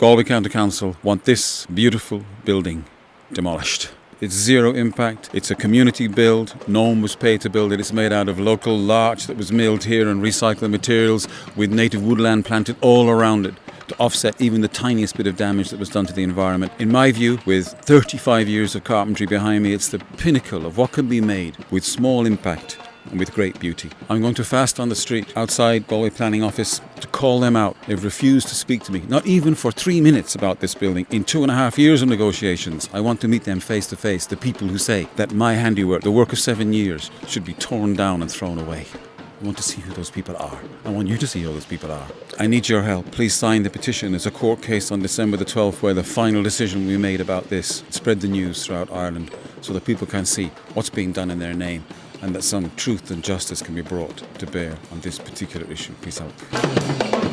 Galway County Council want this beautiful building demolished. It's zero impact. It's a community build. No one was paid to build it. It's made out of local larch that was milled here and recycled materials with native woodland planted all around it to offset even the tiniest bit of damage that was done to the environment. In my view, with 35 years of carpentry behind me, it's the pinnacle of what can be made with small impact and with great beauty. I'm going to fast on the street outside Galway Planning Office to call them out. They've refused to speak to me, not even for three minutes about this building. In two and a half years of negotiations, I want to meet them face to face, the people who say that my handiwork, the work of seven years, should be torn down and thrown away. I want to see who those people are. I want you to see who those people are. I need your help. Please sign the petition. It's a court case on December the 12th where the final decision will be made about this. Spread the news throughout Ireland so that people can see what's being done in their name and that some truth and justice can be brought to bear on this particular issue. Peace out.